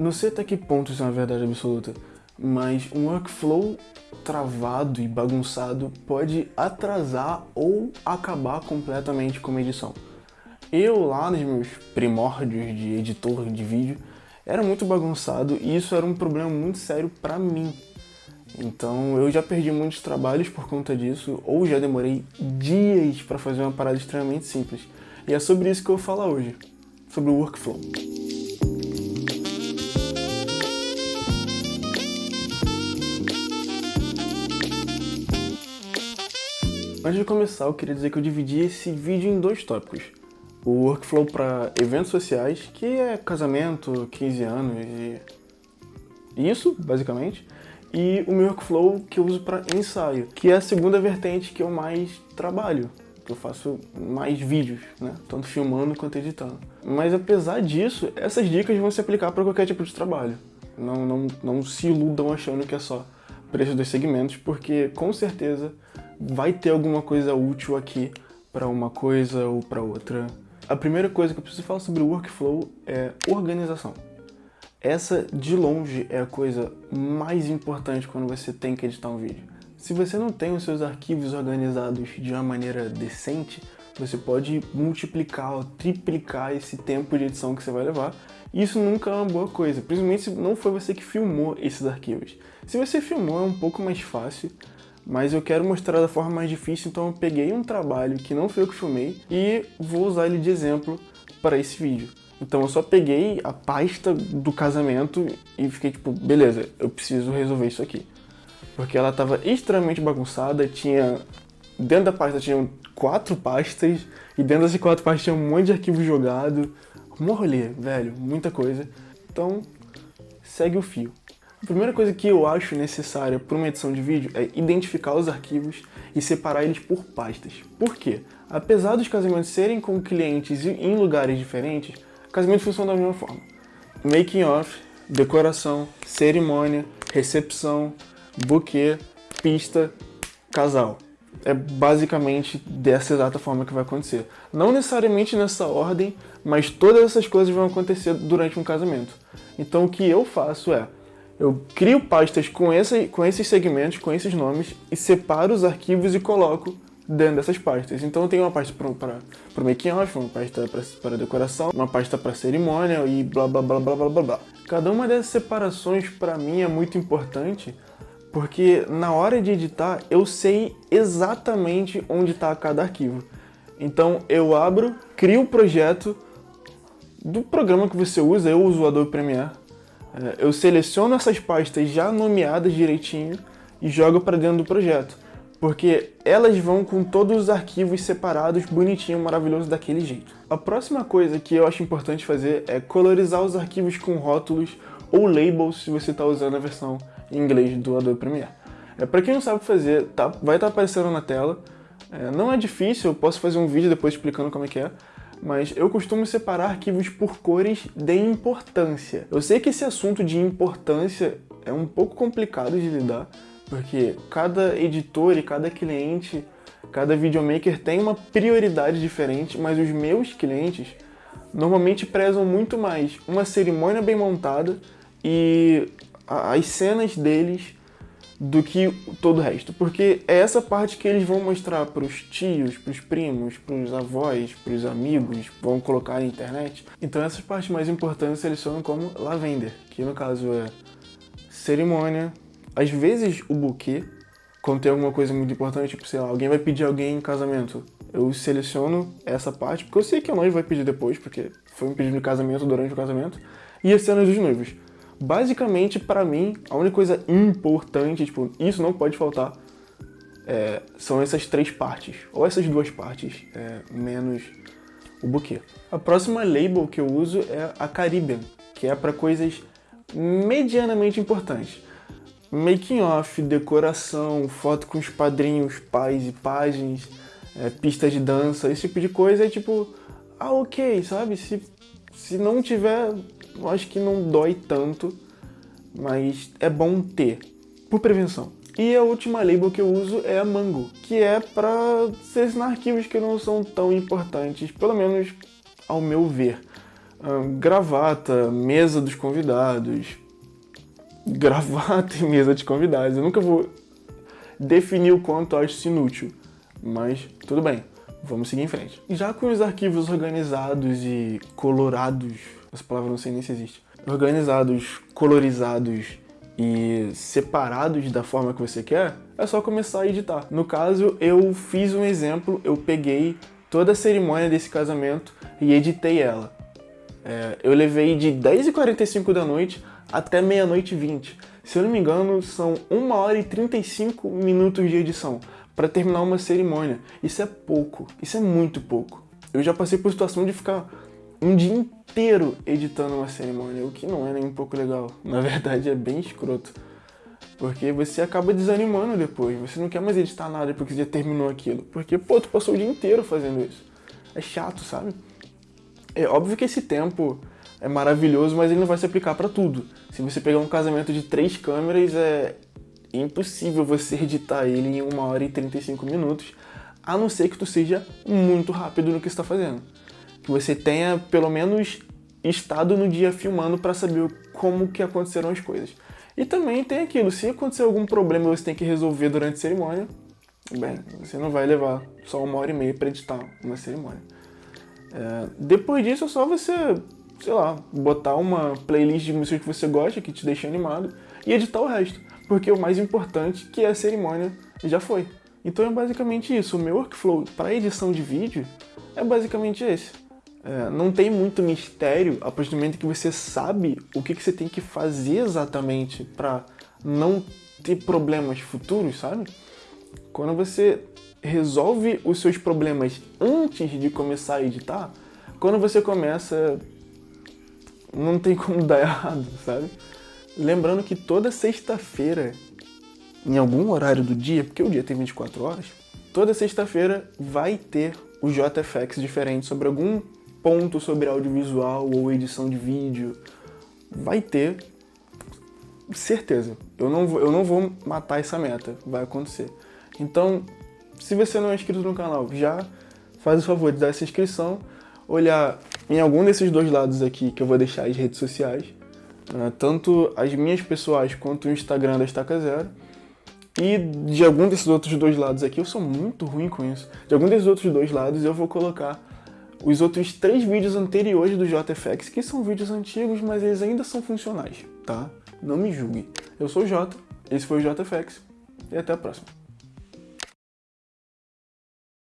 Não sei até que ponto isso é uma verdade absoluta, mas um workflow travado e bagunçado pode atrasar ou acabar completamente com uma edição. Eu lá nos meus primórdios de editor de vídeo era muito bagunçado e isso era um problema muito sério pra mim. Então eu já perdi muitos trabalhos por conta disso, ou já demorei dias para fazer uma parada extremamente simples. E é sobre isso que eu vou falar hoje, sobre o workflow. Antes de começar, eu queria dizer que eu dividi esse vídeo em dois tópicos. O workflow para eventos sociais, que é casamento, 15 anos e isso, basicamente. E o meu workflow que eu uso para ensaio, que é a segunda vertente que eu mais trabalho, que eu faço mais vídeos, né? Tanto filmando quanto editando. Mas apesar disso, essas dicas vão se aplicar para qualquer tipo de trabalho. Não, não, não se iludam achando que é só esses dois segmentos, porque com certeza vai ter alguma coisa útil aqui para uma coisa ou para outra. A primeira coisa que eu preciso falar sobre o workflow é organização. Essa, de longe, é a coisa mais importante quando você tem que editar um vídeo. Se você não tem os seus arquivos organizados de uma maneira decente, você pode multiplicar ou triplicar esse tempo de edição que você vai levar. E isso nunca é uma boa coisa, principalmente se não foi você que filmou esses arquivos. Se você filmou é um pouco mais fácil, mas eu quero mostrar da forma mais difícil, então eu peguei um trabalho que não foi eu que filmei e vou usar ele de exemplo para esse vídeo. Então eu só peguei a pasta do casamento e fiquei tipo, beleza, eu preciso resolver isso aqui. Porque ela estava extremamente bagunçada, tinha... Dentro da pasta tinham quatro pastas, e dentro dessas quatro pastas tinha um monte de arquivo jogado. Um rolê, velho, muita coisa. Então, segue o fio. A primeira coisa que eu acho necessária para uma edição de vídeo é identificar os arquivos e separar eles por pastas. Por quê? Apesar dos casamentos serem com clientes em lugares diferentes, casamento funciona da mesma forma. Making off, decoração, cerimônia, recepção, buquê, pista, casal. É basicamente dessa exata forma que vai acontecer. Não necessariamente nessa ordem, mas todas essas coisas vão acontecer durante um casamento. Então o que eu faço é, eu crio pastas com, esse, com esses segmentos, com esses nomes, e separo os arquivos e coloco dentro dessas pastas. Então eu tenho uma pasta para o making off, uma pasta para decoração, uma pasta para cerimônia e blá blá blá blá blá blá blá. Cada uma dessas separações para mim é muito importante porque na hora de editar eu sei exatamente onde está cada arquivo. Então eu abro, crio o projeto do programa que você usa, eu uso o Adobe Premiere, eu seleciono essas pastas já nomeadas direitinho e jogo para dentro do projeto. Porque elas vão com todos os arquivos separados, bonitinho, maravilhoso, daquele jeito. A próxima coisa que eu acho importante fazer é colorizar os arquivos com rótulos ou labels se você está usando a versão em inglês do Adobe Premiere. É, para quem não sabe fazer, tá, vai estar tá aparecendo na tela. É, não é difícil, eu posso fazer um vídeo depois explicando como é que é mas eu costumo separar arquivos por cores de importância. Eu sei que esse assunto de importância é um pouco complicado de lidar, porque cada editor e cada cliente, cada videomaker tem uma prioridade diferente, mas os meus clientes normalmente prezam muito mais uma cerimônia bem montada e as cenas deles do que todo o resto, porque é essa parte que eles vão mostrar para os tios, para os primos, para os avós, para os amigos, vão colocar na internet. Então essas partes mais importantes selecionam como lavender, que no caso é cerimônia, às vezes o buquê, quando tem alguma coisa muito importante, tipo, sei lá, alguém vai pedir alguém em casamento, eu seleciono essa parte, porque eu sei que a noiva vai pedir depois, porque foi um pedido de casamento durante o casamento, e as cenas dos noivos. Basicamente, para mim, a única coisa importante, tipo, isso não pode faltar, é, são essas três partes, ou essas duas partes, é, menos o buquê. A próxima label que eu uso é a Caribbean, que é para coisas medianamente importantes. Making off, decoração, foto com os padrinhos, pais e páginas, é, pista de dança, esse tipo de coisa é tipo, ah ok, sabe? Se, se não tiver acho que não dói tanto, mas é bom ter, por prevenção. E a última label que eu uso é a Mango, que é para selecionar arquivos que não são tão importantes, pelo menos ao meu ver. gravata, mesa dos convidados. Gravata e mesa de convidados. Eu nunca vou definir o quanto acho isso inútil, mas tudo bem, vamos seguir em frente. Já com os arquivos organizados e colorados, essa palavra não sei nem se existe, organizados, colorizados e separados da forma que você quer, é só começar a editar. No caso, eu fiz um exemplo, eu peguei toda a cerimônia desse casamento e editei ela. É, eu levei de 10h45 da noite até meia-noite e 20. Se eu não me engano, são 1 hora e 35 minutos de edição para terminar uma cerimônia. Isso é pouco, isso é muito pouco. Eu já passei por situação de ficar um dia inteiro editando uma cerimônia, o que não é nem um pouco legal. Na verdade, é bem escroto. Porque você acaba desanimando depois, você não quer mais editar nada porque já terminou aquilo. Porque, pô, tu passou o dia inteiro fazendo isso. É chato, sabe? É óbvio que esse tempo é maravilhoso, mas ele não vai se aplicar para tudo. Se você pegar um casamento de três câmeras, é impossível você editar ele em 1 hora e 35 minutos, a não ser que tu seja muito rápido no que está fazendo. Que você tenha, pelo menos, estado no dia filmando para saber como que aconteceram as coisas. E também tem aquilo, se acontecer algum problema você tem que resolver durante a cerimônia, bem, você não vai levar só uma hora e meia para editar uma cerimônia. É, depois disso é só você sei lá, botar uma playlist de músicas que você gosta, que te deixa animado, e editar o resto. Porque o mais importante, que é a cerimônia, já foi. Então é basicamente isso. O meu workflow para edição de vídeo é basicamente esse. É, não tem muito mistério a partir do momento que você sabe o que, que você tem que fazer exatamente para não ter problemas futuros, sabe? Quando você resolve os seus problemas antes de começar a editar, quando você começa não tem como dar errado, sabe? Lembrando que toda sexta-feira, em algum horário do dia, porque o dia tem 24 horas, toda sexta-feira vai ter o JFX diferente sobre algum ponto sobre audiovisual ou edição de vídeo. Vai ter, certeza. Eu não, vou, eu não vou matar essa meta, vai acontecer. Então, se você não é inscrito no canal, já faz o favor de dar essa inscrição, olhar em algum desses dois lados aqui que eu vou deixar as redes sociais, né, tanto as minhas pessoais quanto o Instagram da Estaca Zero. E de algum desses outros dois lados aqui, eu sou muito ruim com isso, de algum desses outros dois lados eu vou colocar os outros três vídeos anteriores do JFX, que são vídeos antigos, mas eles ainda são funcionais, tá? Não me julguem. Eu sou o Jota, esse foi o JFX, e até a próxima.